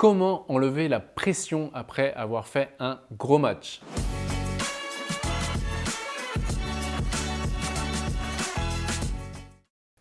Comment enlever la pression après avoir fait un gros match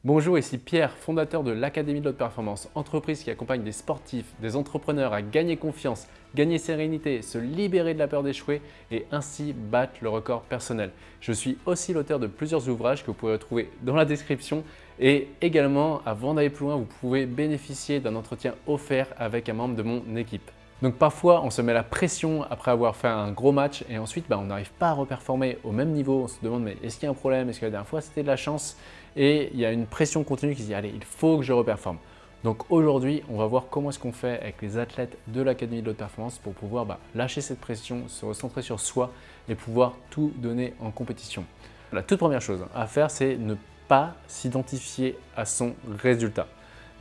Bonjour, ici Pierre, fondateur de l'Académie de l'Haute Performance, entreprise qui accompagne des sportifs, des entrepreneurs à gagner confiance, gagner sérénité, se libérer de la peur d'échouer et ainsi battre le record personnel. Je suis aussi l'auteur de plusieurs ouvrages que vous pouvez retrouver dans la description et également, avant d'aller plus loin, vous pouvez bénéficier d'un entretien offert avec un membre de mon équipe. Donc parfois, on se met la pression après avoir fait un gros match et ensuite, bah, on n'arrive pas à reperformer au même niveau. On se demande, mais est-ce qu'il y a un problème? Est-ce que la dernière fois, c'était de la chance? Et il y a une pression continue qui se dit, allez, il faut que je reperforme. Donc aujourd'hui, on va voir comment est-ce qu'on fait avec les athlètes de l'Académie de l'Haute Performance pour pouvoir bah, lâcher cette pression, se recentrer sur soi et pouvoir tout donner en compétition. La toute première chose à faire, c'est ne pas s'identifier à son résultat.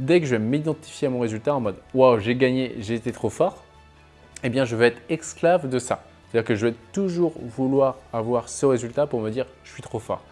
Dès que je vais m'identifier à mon résultat en mode « Wow, j'ai gagné, j'ai été trop fort », eh bien, je vais être esclave de ça. C'est-à-dire que je vais toujours vouloir avoir ce résultat pour me dire « je suis trop fort ».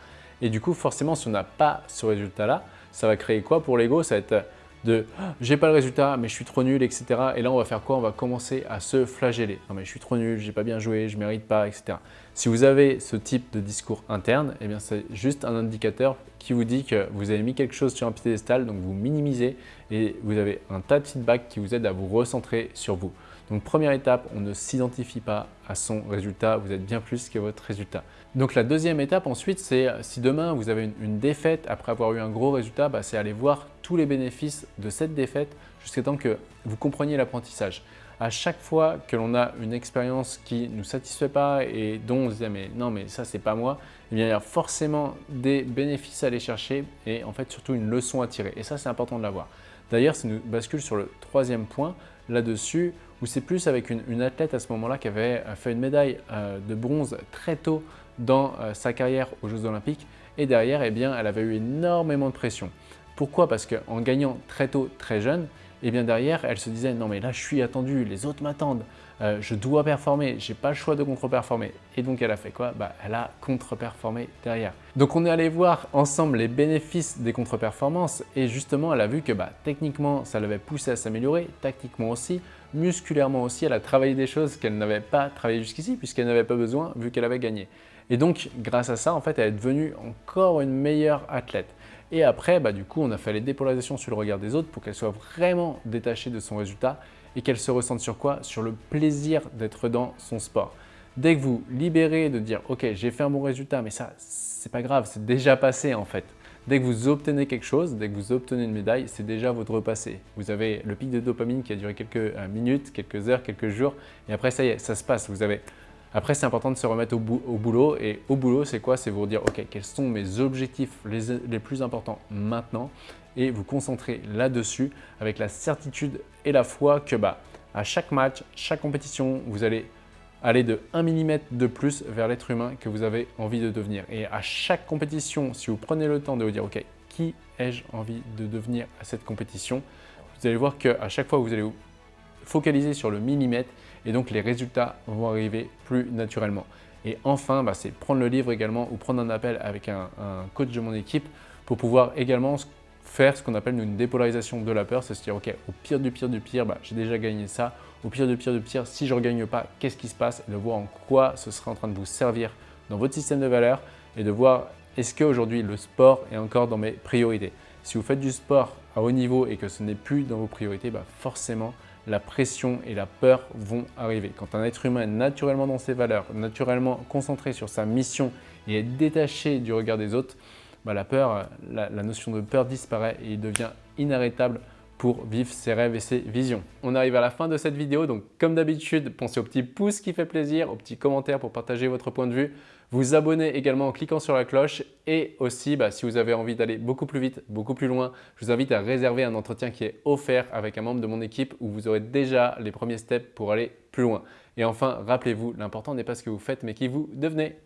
Et du coup, forcément, si on n'a pas ce résultat-là, ça va créer quoi pour l'ego? Ça va être de oh, j'ai pas le résultat, mais je suis trop nul, etc. Et là, on va faire quoi? On va commencer à se flageller. Non, mais je suis trop nul, j'ai pas bien joué, je mérite pas, etc. Si vous avez ce type de discours interne, eh bien, c'est juste un indicateur qui vous dit que vous avez mis quelque chose sur un piédestal, donc vous minimisez et vous avez un tas de feedback qui vous aide à vous recentrer sur vous. Donc première étape, on ne s'identifie pas à son résultat, vous êtes bien plus que votre résultat. Donc la deuxième étape ensuite, c'est si demain vous avez une, défaite après avoir eu un gros résultat, bah, c'est aller voir tous les bénéfices de cette défaite jusqu'à temps que vous compreniez l'apprentissage. À chaque fois que l'on a une expérience qui ne nous satisfait pas et dont on se dit mais non mais ça c'est pas moi, eh il y a forcément des bénéfices à aller chercher et en fait surtout une leçon à tirer et ça c'est important de l'avoir. D'ailleurs, ça nous bascule sur le troisième point là-dessus, où c'est plus avec une, athlète à ce moment-là qui avait euh, fait une médaille euh, de bronze très tôt dans euh, sa carrière aux Jeux Olympiques. Et derrière, eh elle avait eu énormément de pression. Pourquoi? Parce qu'en gagnant très tôt, très jeune, et bien derrière, elle se disait « non mais là je suis attendue, les autres m'attendent, euh, je dois performer, j'ai pas le choix de contre-performer ». Et donc elle a fait quoi? Bah, Elle a contre-performé derrière. Donc on est allé voir ensemble les bénéfices des contre-performances et justement elle a vu que bah, techniquement ça l'avait poussé à s'améliorer, tactiquement aussi, musculairement aussi, elle a travaillé des choses qu'elle n'avait pas travaillé jusqu'ici puisqu'elle n'avait pas besoin vu qu'elle avait gagné. Et donc grâce à ça, en fait, elle est devenue encore une meilleure athlète. Et après, bah, du coup, on a fait les dépolarisations sur le regard des autres pour qu'elle soit vraiment détachée de son résultat et qu'elle se ressente sur quoi? Sur le plaisir d'être dans son sport. Dès que vous libérez de dire « Ok, j'ai fait un bon résultat, mais ça, c'est pas grave, c'est déjà passé en fait ». Dès que vous obtenez quelque chose, dès que vous obtenez une médaille, c'est déjà votre repassé. Vous avez le pic de dopamine qui a duré quelques euh, minutes, quelques heures, quelques jours, et après ça y est, ça se passe. Vous avez après, c'est important de se remettre au, boulot. Et au boulot, c'est quoi? C'est vous dire, OK, quels sont mes objectifs les, plus importants maintenant? Et vous concentrer là-dessus avec la certitude et la foi que bah, à chaque match, chaque compétition, vous allez aller de 1 mm de plus vers l'être humain que vous avez envie de devenir. Et à chaque compétition, si vous prenez le temps de vous dire, OK, qui ai-je envie de devenir à cette compétition? Vous allez voir qu'à chaque fois, vous allez focaliser sur le millimètre et donc les résultats vont arriver plus naturellement. Et enfin, bah, c'est prendre le livre également ou prendre un appel avec un, coach de mon équipe pour pouvoir également faire ce qu'on appelle une dépolarisation de la peur, c'est à dire ok, au pire du pire du pire, bah, j'ai déjà gagné ça, au pire du pire du pire, si je ne regagne pas, qu'est-ce qui se passe? De voir en quoi ce sera en train de vous servir dans votre système de valeurs et de voir est-ce qu'aujourd'hui le sport est encore dans mes priorités. Si vous faites du sport à haut niveau et que ce n'est plus dans vos priorités, bah forcément la pression et la peur vont arriver. Quand un être humain est naturellement dans ses valeurs, naturellement concentré sur sa mission et est détaché du regard des autres, bah, la peur, la, notion de peur disparaît et il devient inarrêtable pour vivre ses rêves et ses visions. On arrive à la fin de cette vidéo, donc comme d'habitude, pensez au petit pouce qui fait plaisir, au petit commentaire pour partager votre point de vue, vous abonner également en cliquant sur la cloche et aussi, bah, si vous avez envie d'aller beaucoup plus vite, beaucoup plus loin, je vous invite à réserver un entretien qui est offert avec un membre de mon équipe où vous aurez déjà les premiers steps pour aller plus loin. Et enfin, rappelez-vous, l'important n'est pas ce que vous faites mais qui vous devenez.